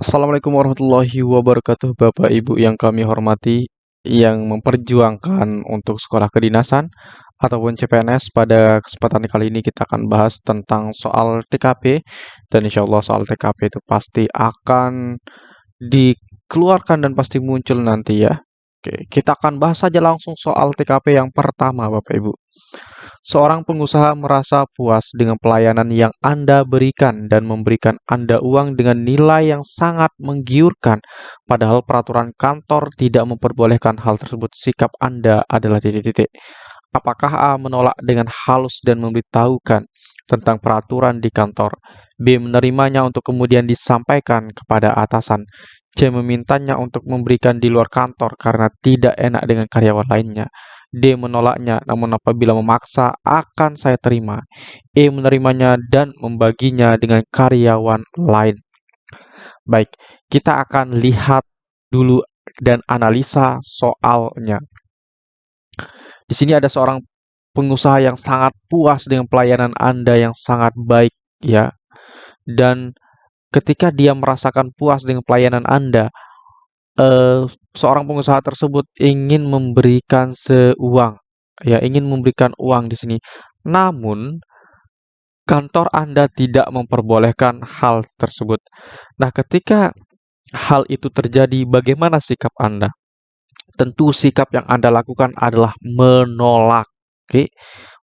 Assalamualaikum warahmatullahi wabarakatuh Bapak Ibu yang kami hormati yang memperjuangkan untuk sekolah kedinasan ataupun CPNS pada kesempatan kali ini kita akan bahas tentang soal TKP dan insya Allah soal TKP itu pasti akan dikeluarkan dan pasti muncul nanti ya. Oke, kita akan bahas saja langsung soal TKP yang pertama Bapak Ibu Seorang pengusaha merasa puas dengan pelayanan yang Anda berikan dan memberikan Anda uang dengan nilai yang sangat menggiurkan, padahal peraturan kantor tidak memperbolehkan hal tersebut. Sikap Anda adalah titik-titik. Apakah A menolak dengan halus dan memberitahukan tentang peraturan di kantor? B menerimanya untuk kemudian disampaikan kepada atasan. C memintanya untuk memberikan di luar kantor karena tidak enak dengan karyawan lainnya. D menolaknya, namun apabila memaksa akan saya terima. E menerimanya dan membaginya dengan karyawan lain. Baik, kita akan lihat dulu dan analisa soalnya. Di sini ada seorang pengusaha yang sangat puas dengan pelayanan Anda yang sangat baik ya. Dan ketika dia merasakan puas dengan pelayanan Anda, uh, seorang pengusaha tersebut ingin memberikan seuang, ya ingin memberikan uang di sini. Namun kantor Anda tidak memperbolehkan hal tersebut. Nah, ketika hal itu terjadi, bagaimana sikap Anda? Tentu sikap yang Anda lakukan adalah menolak. Oke,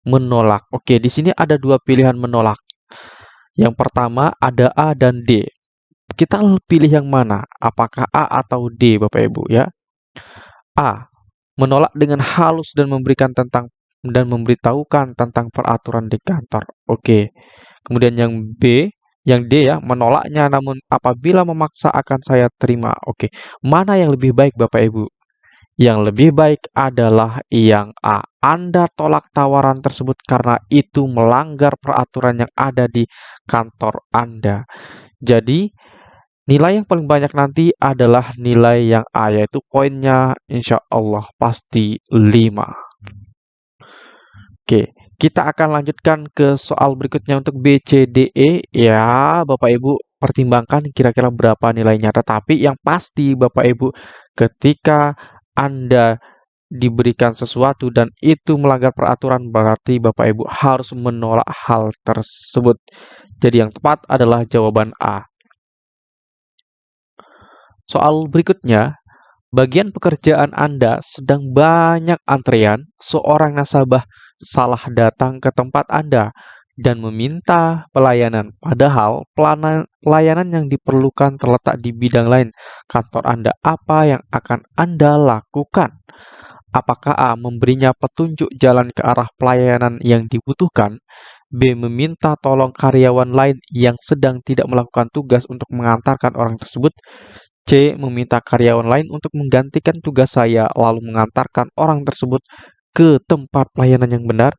menolak. Oke, di sini ada dua pilihan menolak. Yang pertama ada A dan D. Kita pilih yang mana? Apakah A atau D, Bapak Ibu ya? A. Menolak dengan halus dan memberikan tentang dan memberitahukan tentang peraturan di kantor. Oke. Kemudian yang B, yang D ya, menolaknya namun apabila memaksa akan saya terima. Oke. Mana yang lebih baik Bapak Ibu? Yang lebih baik adalah yang A. Anda tolak tawaran tersebut karena itu melanggar peraturan yang ada di kantor Anda. Jadi, Nilai yang paling banyak nanti adalah nilai yang A, yaitu poinnya insya Allah pasti 5. Oke, kita akan lanjutkan ke soal berikutnya untuk B, C, D, E. Ya, Bapak Ibu pertimbangkan kira-kira berapa nilainya. Tetapi yang pasti Bapak Ibu ketika Anda diberikan sesuatu dan itu melanggar peraturan berarti Bapak Ibu harus menolak hal tersebut. Jadi yang tepat adalah jawaban A. Soal berikutnya, bagian pekerjaan Anda sedang banyak antrean, seorang nasabah salah datang ke tempat Anda dan meminta pelayanan, padahal pelayanan yang diperlukan terletak di bidang lain kantor Anda. Apa yang akan Anda lakukan? Apakah A. memberinya petunjuk jalan ke arah pelayanan yang dibutuhkan? B. Meminta tolong karyawan lain yang sedang tidak melakukan tugas untuk mengantarkan orang tersebut. C. Meminta karyawan lain untuk menggantikan tugas saya lalu mengantarkan orang tersebut ke tempat pelayanan yang benar.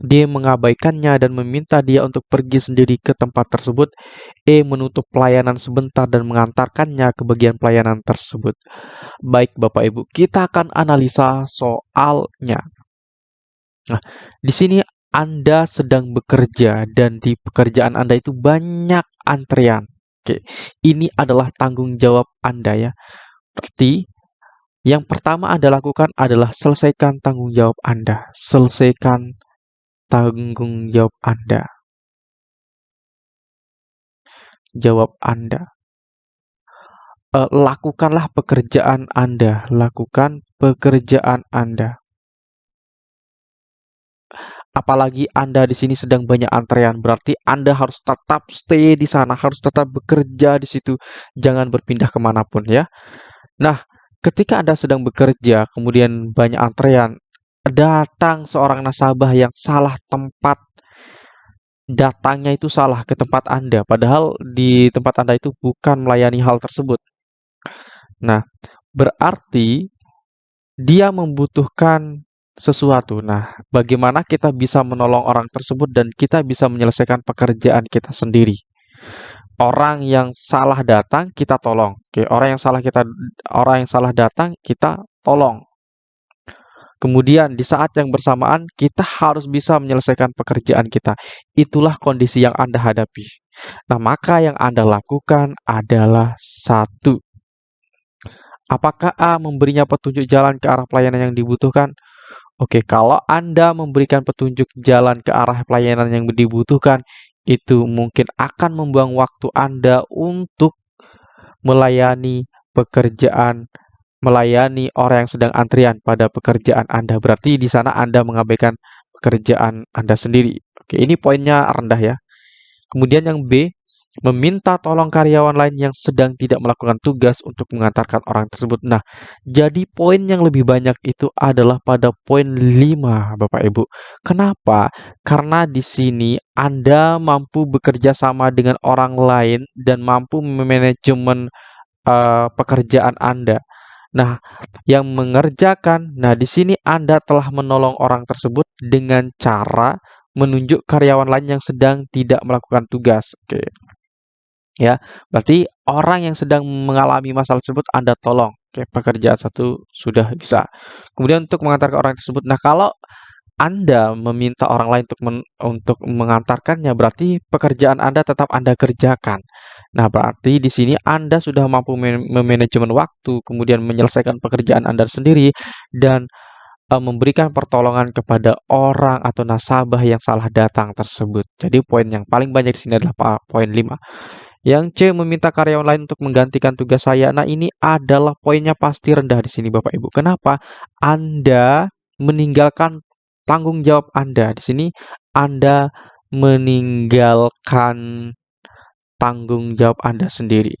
D. Mengabaikannya dan meminta dia untuk pergi sendiri ke tempat tersebut. E. Menutup pelayanan sebentar dan mengantarkannya ke bagian pelayanan tersebut. Baik Bapak Ibu, kita akan analisa soalnya. Nah, di sini Anda sedang bekerja dan di pekerjaan Anda itu banyak antrean. Oke, ini adalah tanggung jawab Anda ya. Berarti yang pertama Anda lakukan adalah selesaikan tanggung jawab Anda. Selesaikan tanggung jawab Anda. Jawab Anda. E, lakukanlah pekerjaan Anda. Lakukan pekerjaan Anda. Apalagi Anda di sini sedang banyak antrean, berarti Anda harus tetap stay di sana, harus tetap bekerja di situ, jangan berpindah ke mana pun ya. Nah, ketika Anda sedang bekerja, kemudian banyak antrean, datang seorang nasabah yang salah tempat, datangnya itu salah ke tempat Anda, padahal di tempat Anda itu bukan melayani hal tersebut. Nah, berarti dia membutuhkan sesuatu. Nah, bagaimana kita bisa menolong orang tersebut dan kita bisa menyelesaikan pekerjaan kita sendiri. Orang yang salah datang kita tolong. Oke, orang yang salah kita orang yang salah datang kita tolong. Kemudian di saat yang bersamaan kita harus bisa menyelesaikan pekerjaan kita. Itulah kondisi yang Anda hadapi. Nah, maka yang Anda lakukan adalah satu. Apakah A memberinya petunjuk jalan ke arah pelayanan yang dibutuhkan? Oke, kalau Anda memberikan petunjuk jalan ke arah pelayanan yang dibutuhkan, itu mungkin akan membuang waktu Anda untuk melayani pekerjaan melayani orang yang sedang antrian pada pekerjaan Anda. Berarti di sana Anda mengabaikan pekerjaan Anda sendiri. Oke, ini poinnya rendah ya. Kemudian yang B, meminta tolong karyawan lain yang sedang tidak melakukan tugas untuk mengantarkan orang tersebut. Nah, jadi poin yang lebih banyak itu adalah pada poin 5, Bapak Ibu. Kenapa? Karena di sini Anda mampu bekerja sama dengan orang lain dan mampu memanajemen uh, pekerjaan Anda. Nah, yang mengerjakan, nah di sini Anda telah menolong orang tersebut dengan cara menunjuk karyawan lain yang sedang tidak melakukan tugas. Oke. Ya, berarti orang yang sedang mengalami masalah tersebut Anda tolong. Oke, pekerjaan satu sudah bisa. Kemudian untuk mengantarkan orang tersebut. Nah, kalau anda meminta orang lain untuk men untuk mengantarkannya, berarti pekerjaan Anda tetap Anda kerjakan. Nah, berarti di sini Anda sudah mampu memanajemen waktu, kemudian menyelesaikan pekerjaan Anda sendiri, dan uh, memberikan pertolongan kepada orang atau nasabah yang salah datang tersebut. Jadi poin yang paling banyak di sini adalah poin 5. Yang C meminta karyawan lain untuk menggantikan tugas saya. Nah, ini adalah poinnya pasti rendah di sini Bapak Ibu. Kenapa? Anda meninggalkan tanggung jawab Anda. Di sini Anda meninggalkan tanggung jawab Anda sendiri.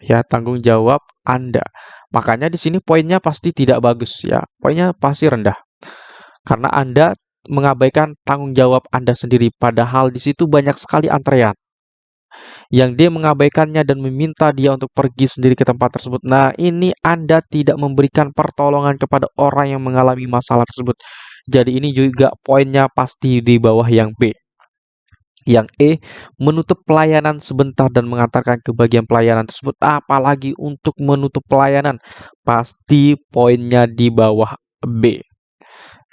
Ya, tanggung jawab Anda. Makanya di sini poinnya pasti tidak bagus ya. Poinnya pasti rendah. Karena Anda mengabaikan tanggung jawab Anda sendiri padahal di situ banyak sekali antrean yang dia mengabaikannya dan meminta dia untuk pergi sendiri ke tempat tersebut. Nah, ini Anda tidak memberikan pertolongan kepada orang yang mengalami masalah tersebut. Jadi ini juga poinnya pasti di bawah yang B. Yang E, menutup pelayanan sebentar dan mengantarkan ke bagian pelayanan tersebut. Apalagi untuk menutup pelayanan, pasti poinnya di bawah B.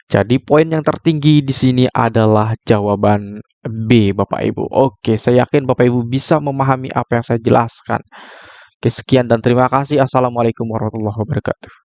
Jadi poin yang tertinggi di sini adalah jawaban B, Bapak Ibu. Oke, saya yakin Bapak Ibu bisa memahami apa yang saya jelaskan. Oke, sekian dan terima kasih. Assalamualaikum warahmatullahi wabarakatuh.